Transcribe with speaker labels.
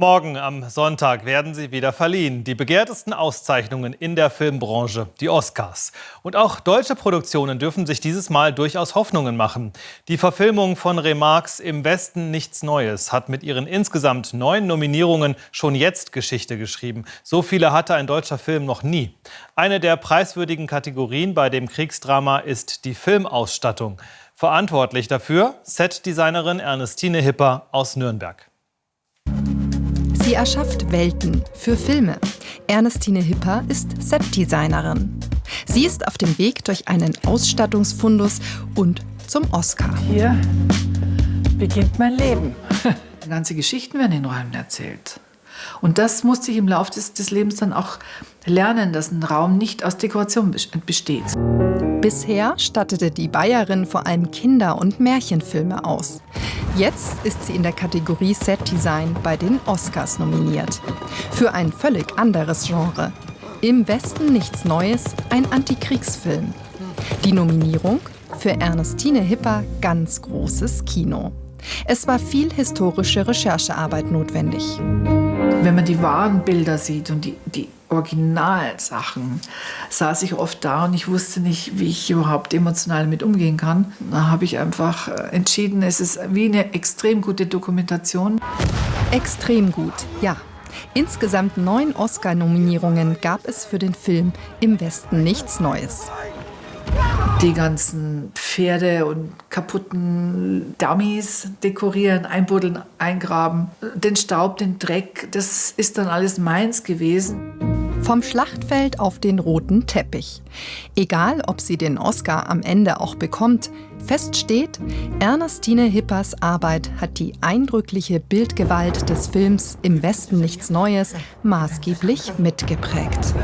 Speaker 1: Morgen am Sonntag werden sie wieder verliehen. Die begehrtesten Auszeichnungen in der Filmbranche, die Oscars. Und auch deutsche Produktionen dürfen sich dieses Mal durchaus Hoffnungen machen. Die Verfilmung von Remarques Im Westen nichts Neues hat mit ihren insgesamt neun Nominierungen schon jetzt Geschichte geschrieben. So viele hatte ein deutscher Film noch nie. Eine der preiswürdigen Kategorien bei dem Kriegsdrama ist die Filmausstattung. Verantwortlich dafür Setdesignerin Ernestine Hipper aus Nürnberg.
Speaker 2: Sie erschafft Welten für Filme. Ernestine Hipper ist Setdesignerin. Sie ist auf dem Weg durch einen Ausstattungsfundus und zum Oscar.
Speaker 3: Hier beginnt mein Leben. Ganze Geschichten werden in Räumen erzählt. Und das musste ich im Laufe des, des Lebens dann auch lernen, dass ein Raum nicht aus Dekoration besteht.
Speaker 2: Bisher stattete die Bayerin vor allem Kinder- und Märchenfilme aus. Jetzt ist sie in der Kategorie Set Design bei den Oscars nominiert. Für ein völlig anderes Genre. Im Westen nichts Neues, ein Antikriegsfilm. Die Nominierung für Ernestine Hipper ganz großes Kino. Es war viel historische Recherchearbeit notwendig.
Speaker 3: Wenn man die wahren Bilder sieht und die, die Originalsachen, saß ich oft da und ich wusste nicht, wie ich überhaupt emotional damit umgehen kann. Da habe ich einfach äh, entschieden, es ist wie eine extrem gute Dokumentation.
Speaker 2: Extrem gut, ja. Insgesamt neun Oscar-Nominierungen gab es für den Film Im Westen nichts Neues
Speaker 3: die ganzen Pferde und kaputten Dummies dekorieren, einbuddeln, eingraben. Den Staub, den Dreck, das ist dann alles meins gewesen.
Speaker 2: Vom Schlachtfeld auf den roten Teppich. Egal, ob sie den Oscar am Ende auch bekommt, fest steht, Ernestine Hippers Arbeit hat die eindrückliche Bildgewalt des Films Im Westen nichts Neues maßgeblich mitgeprägt.